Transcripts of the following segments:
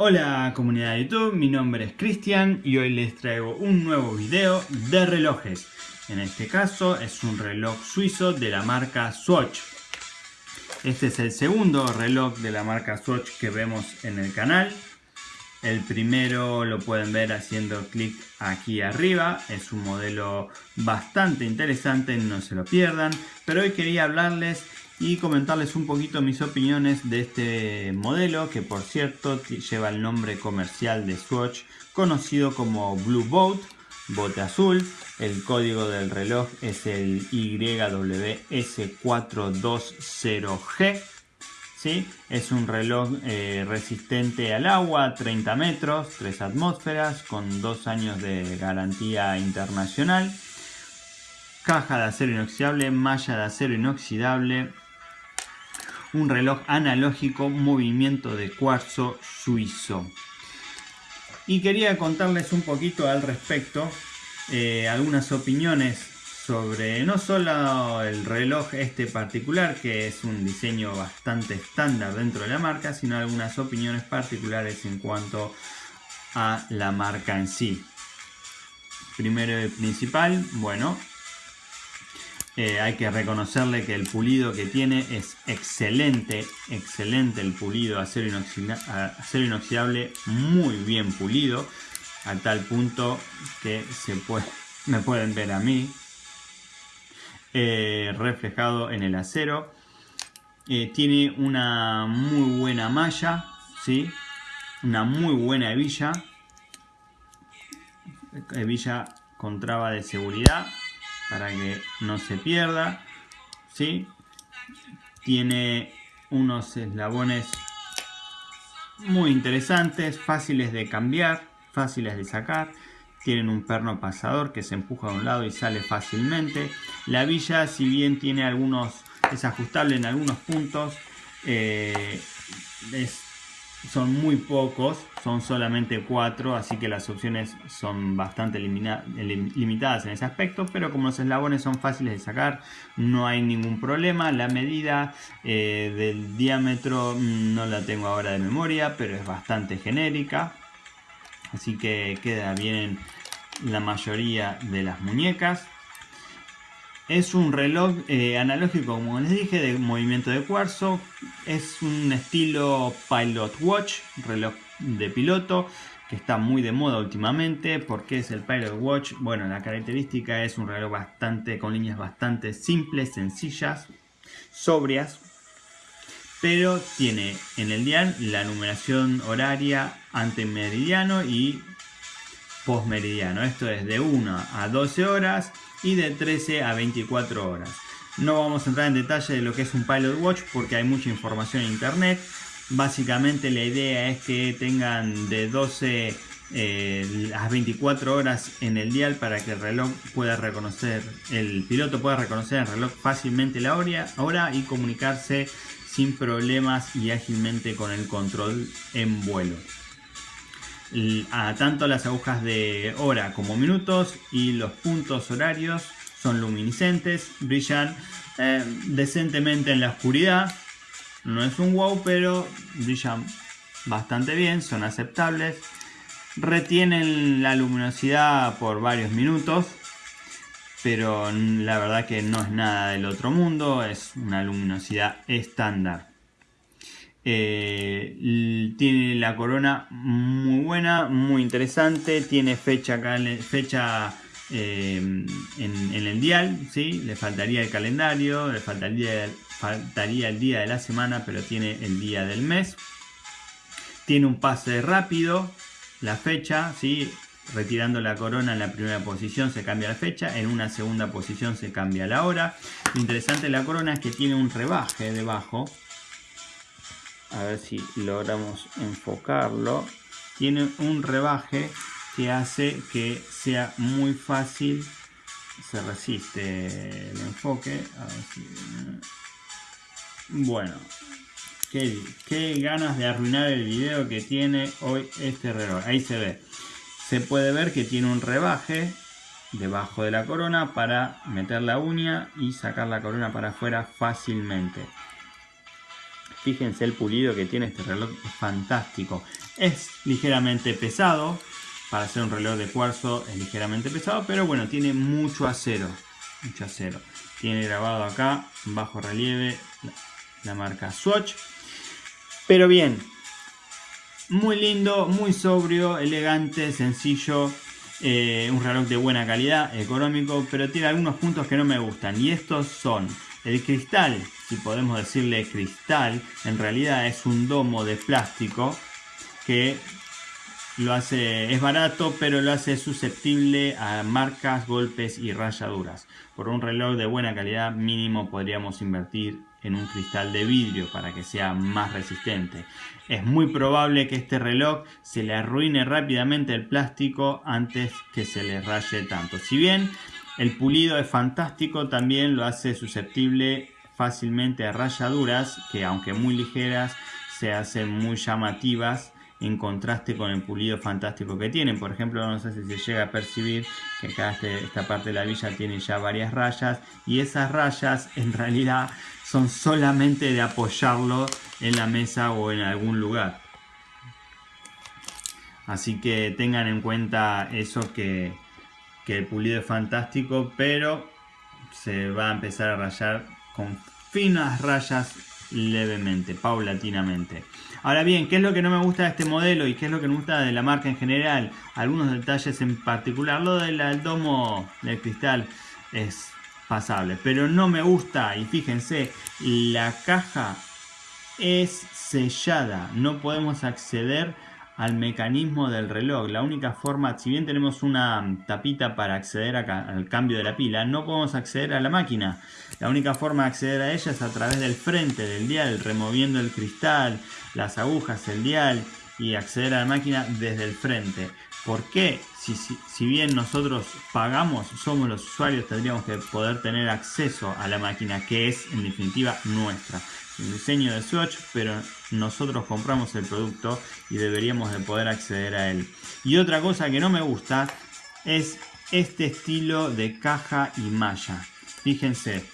Hola comunidad de YouTube, mi nombre es Cristian y hoy les traigo un nuevo video de relojes. En este caso es un reloj suizo de la marca Swatch. Este es el segundo reloj de la marca Swatch que vemos en el canal. El primero lo pueden ver haciendo clic aquí arriba. Es un modelo bastante interesante, no se lo pierdan. Pero hoy quería hablarles y comentarles un poquito mis opiniones de este modelo que por cierto lleva el nombre comercial de Swatch conocido como Blue Boat, bote azul. El código del reloj es el YWS420G. ¿sí? Es un reloj eh, resistente al agua, 30 metros, 3 atmósferas, con 2 años de garantía internacional. Caja de acero inoxidable, malla de acero inoxidable, un reloj analógico movimiento de cuarzo suizo. Y quería contarles un poquito al respecto, eh, algunas opiniones sobre no solo el reloj este particular, que es un diseño bastante estándar dentro de la marca, sino algunas opiniones particulares en cuanto a la marca en sí. Primero y principal, bueno, eh, hay que reconocerle que el pulido que tiene es excelente, excelente el pulido, acero, inoxidable, muy bien pulido, a tal punto que se puede, me pueden ver a mí eh, reflejado en el acero. Eh, tiene una muy buena malla, ¿sí? una muy buena hebilla, hebilla con traba de seguridad para que no se pierda. ¿sí? Tiene unos eslabones muy interesantes, fáciles de cambiar, fáciles de sacar. Tienen un perno pasador que se empuja de un lado y sale fácilmente. La villa, si bien tiene algunos, es ajustable en algunos puntos, eh, es son muy pocos, son solamente cuatro, así que las opciones son bastante limitadas en ese aspecto, pero como los eslabones son fáciles de sacar, no hay ningún problema. La medida eh, del diámetro mm, no la tengo ahora de memoria, pero es bastante genérica, así que queda bien la mayoría de las muñecas. Es un reloj eh, analógico, como les dije, de movimiento de cuarzo. Es un estilo Pilot Watch, reloj de piloto, que está muy de moda últimamente. ¿Por qué es el Pilot Watch? Bueno, la característica es un reloj bastante con líneas bastante simples, sencillas, sobrias. Pero tiene en el dial la numeración horaria ante meridiano y postmeridiano. Esto es de 1 a 12 horas y de 13 a 24 horas. No vamos a entrar en detalle de lo que es un Pilot Watch porque hay mucha información en internet. Básicamente la idea es que tengan de 12 eh, a 24 horas en el dial para que el reloj pueda reconocer, el piloto pueda reconocer el reloj fácilmente la hora y comunicarse sin problemas y ágilmente con el control en vuelo a tanto las agujas de hora como minutos y los puntos horarios son luminiscentes, brillan eh, decentemente en la oscuridad. No es un wow, pero brillan bastante bien, son aceptables. Retienen la luminosidad por varios minutos, pero la verdad que no es nada del otro mundo, es una luminosidad estándar. Eh, tiene la corona muy buena, muy interesante. Tiene fecha, eh, en, el dial, ¿sí? le faltaría el calendario, le faltaría, faltaría el día de la semana, pero tiene el día del mes. Tiene un pase rápido, la fecha, ¿sí? retirando la corona en la primera posición se cambia la fecha, en una segunda posición se cambia la hora. Lo interesante de la corona es que tiene un rebaje debajo, a ver si logramos enfocarlo. Tiene un rebaje que hace que sea muy fácil se resiste el enfoque. Bueno qué, qué ganas de arruinar el video que tiene hoy este reloj ahí se ve. Se puede ver que tiene un rebaje debajo de la corona para meter la uña y sacar la corona para afuera fácilmente Fíjense el pulido que tiene este reloj, es fantástico. Es ligeramente pesado, para hacer un reloj de cuarzo es ligeramente pesado, pero bueno, tiene mucho acero, mucho acero. Tiene grabado acá, bajo relieve, la marca Swatch. Pero bien, muy lindo, muy sobrio, elegante, sencillo. Eh, un reloj de buena calidad, económico, pero tiene algunos puntos que no me gustan. Y estos son el cristal, si podemos decirle cristal, en realidad es un domo de plástico que lo hace, es barato, pero lo hace susceptible a marcas, golpes y rayaduras. Por un reloj de buena calidad mínimo podríamos invertir en un cristal de vidrio para que sea más resistente. Es muy probable que este reloj se le arruine rápidamente el plástico antes que se le raye tanto. Si bien el pulido es fantástico, también lo hace susceptible fácilmente a rayaduras que aunque muy ligeras se hacen muy llamativas en contraste con el pulido fantástico que tienen. Por ejemplo, no sé si se llega a percibir que acá este, esta parte de la villa tiene ya varias rayas y esas rayas en realidad son solamente de apoyarlo en la mesa o en algún lugar. Así que tengan en cuenta eso que, que el pulido es fantástico, pero se va a empezar a rayar con finas rayas levemente, paulatinamente. Ahora bien, ¿qué es lo que no me gusta de este modelo y qué es lo que me gusta de la marca en general? Algunos detalles en particular. Lo del domo del cristal es pasable, pero no me gusta, y fíjense, la caja es sellada, no podemos acceder al mecanismo del reloj. La única forma, si bien tenemos una tapita para acceder al cambio de la pila, no podemos acceder a la máquina. La única forma de acceder a ella es a través del frente del dial, removiendo el cristal, las agujas, el dial y acceder a la máquina desde el frente. ¿Por qué? Si, bien nosotros pagamos, somos los usuarios, tendríamos que poder tener acceso a la máquina que es en definitiva nuestra el diseño de Swatch, pero nosotros compramos el producto y deberíamos de poder acceder a él. Y otra cosa que no me gusta es este estilo de caja y malla. Fíjense,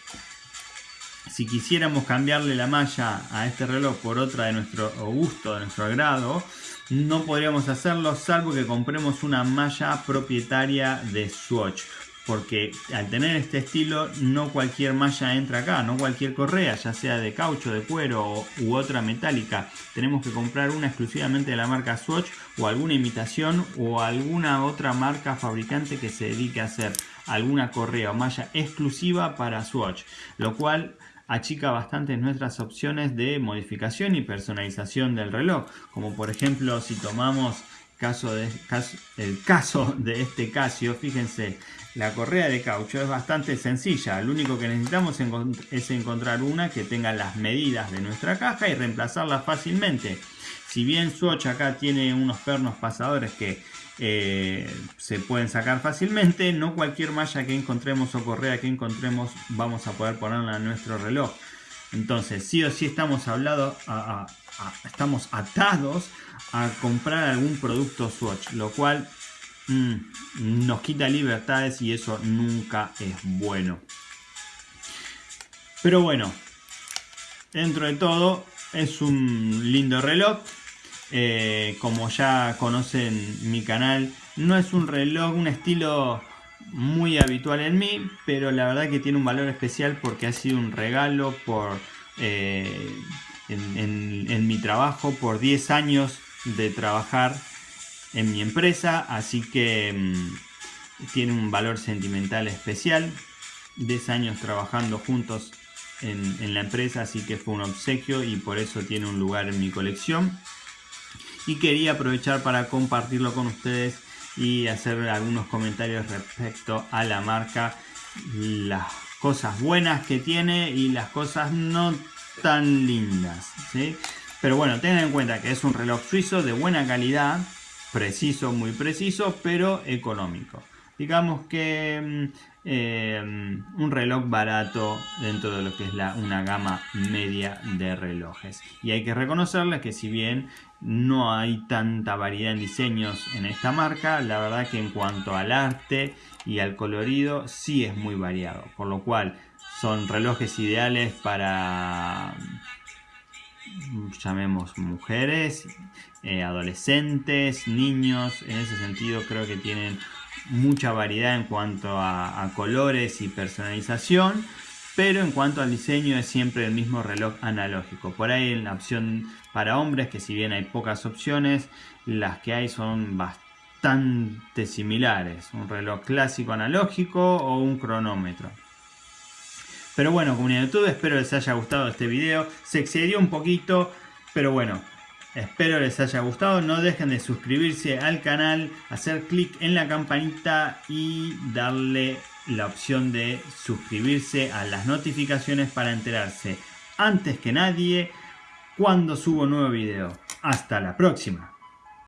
si quisiéramos cambiarle la malla a este reloj por otra de nuestro gusto, de nuestro agrado, no podríamos hacerlo salvo que compremos una malla propietaria de Swatch porque al tener este estilo no cualquier malla entra acá, no cualquier correa, ya sea de caucho, de cuero u otra metálica. Tenemos que comprar una exclusivamente de la marca Swatch o alguna imitación o alguna otra marca fabricante que se dedique a hacer alguna correa o malla exclusiva para Swatch, lo cual achica bastante nuestras opciones de modificación y personalización del reloj, como por ejemplo si tomamos caso de, el caso de este Casio, fíjense, la correa de caucho es bastante sencilla, lo único que necesitamos es encontrar una que tenga las medidas de nuestra caja y reemplazarla fácilmente. Si bien Swatch acá tiene unos pernos pasadores que eh, se pueden sacar fácilmente, no cualquier malla que encontremos o correa que encontremos vamos a poder ponerla en nuestro reloj. Entonces, sí o sí estamos, hablado, estamos atados a comprar algún producto Swatch, lo cual Mm, nos quita libertades y eso nunca es bueno. Pero bueno, dentro de todo es un lindo reloj. Eh, como ya conocen mi canal, no es un reloj, un estilo muy habitual en mí, pero la verdad que tiene un valor especial porque ha sido un regalo por eh, en mi trabajo, por 10 años de trabajar en mi empresa, así que mm, tiene un valor sentimental especial. 10 años trabajando juntos en, la empresa, así que fue un obsequio y por eso tiene un lugar en mi colección. Y quería aprovechar para compartirlo con ustedes y hacer algunos comentarios respecto a la marca, las cosas buenas que tiene y las cosas no tan lindas. Pero bueno, tengan en cuenta que es un reloj suizo de buena calidad, preciso, muy preciso, pero económico. Digamos que mm, eh, un reloj barato dentro de lo que es la, una gama media de relojes. Y hay que reconocerles que si bien no hay tanta variedad en diseños en esta marca, la verdad que en cuanto al arte y al colorido sí es muy variado. Por lo cual son relojes ideales para llamemos mujeres, eh, adolescentes, niños. En ese sentido creo que tienen mucha variedad en cuanto a, colores y personalización. Pero en cuanto al diseño es siempre el mismo reloj analógico. Por ahí en la opción para hombres, que si bien hay pocas opciones, las que hay son bastante similares. Un reloj clásico analógico o un cronómetro. Pero bueno, comunidad de YouTube, espero les haya gustado este video. Se excedió un poquito, pero bueno, espero les haya gustado. No dejen de suscribirse al canal, hacer clic en la campanita y darle la opción de suscribirse a las notificaciones para enterarse antes que nadie cuando subo nuevo video. Hasta la próxima.